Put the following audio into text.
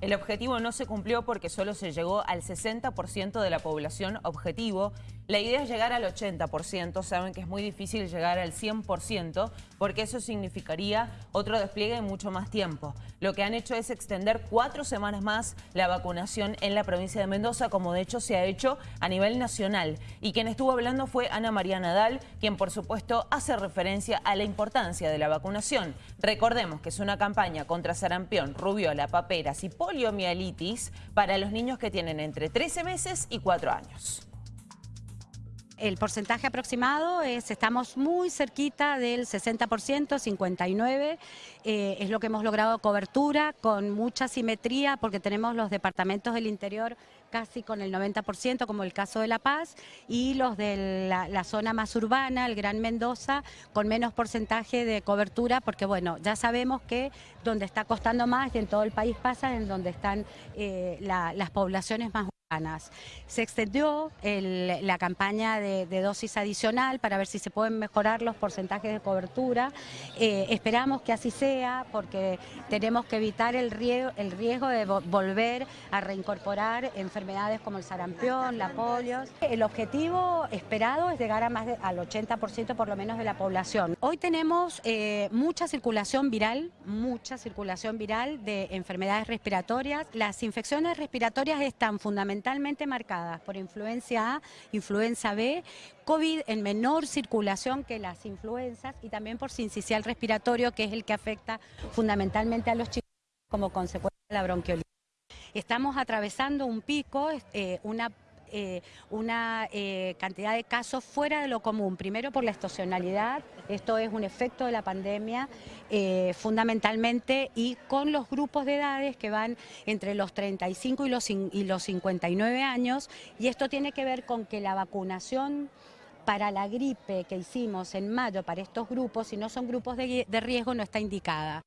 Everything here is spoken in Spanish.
El objetivo no se cumplió porque solo se llegó al 60% de la población objetivo. La idea es llegar al 80%, saben que es muy difícil llegar al 100% porque eso significaría otro despliegue en mucho más tiempo. Lo que han hecho es extender cuatro semanas más la vacunación en la provincia de Mendoza, como de hecho se ha hecho a nivel nacional. Y quien estuvo hablando fue Ana María Nadal, quien por supuesto hace referencia a la importancia de la vacunación. Recordemos que es una campaña contra sarampión, rubiola, paperas y poliomielitis para los niños que tienen entre 13 meses y 4 años. El porcentaje aproximado es, estamos muy cerquita del 60%, 59%, eh, es lo que hemos logrado cobertura con mucha simetría porque tenemos los departamentos del interior casi con el 90%, como el caso de La Paz, y los de la, zona más urbana, el Gran Mendoza, con menos porcentaje de cobertura, porque bueno, ya sabemos que donde está costando más y en todo el país pasa, en donde están eh, la, las poblaciones más se extendió la campaña de, dosis adicional para ver si se pueden mejorar los porcentajes de cobertura. Eh, esperamos que así sea porque tenemos que evitar el riesgo, el riesgo de volver a reincorporar enfermedades como el sarampión, la polio. El objetivo esperado es llegar a más al 80% por lo menos de la población. Hoy tenemos eh, mucha circulación viral, mucha circulación viral de enfermedades respiratorias. Las infecciones respiratorias están fundamentalmente fundamentalmente marcadas por influencia A, influenza B, COVID en menor circulación que las influencias y también por sincicial respiratorio, que es el que afecta fundamentalmente a los chicos como consecuencia de la bronquiolitis. Estamos atravesando un pico, eh, una eh, una eh, cantidad de casos fuera de lo común. Primero por la estacionalidad, esto es un efecto de la pandemia eh, fundamentalmente y con los grupos de edades que van entre los 35 y los, y los 59 años y esto tiene que ver con que la vacunación para la gripe que hicimos en mayo para estos grupos, si no son grupos de riesgo, no está indicada.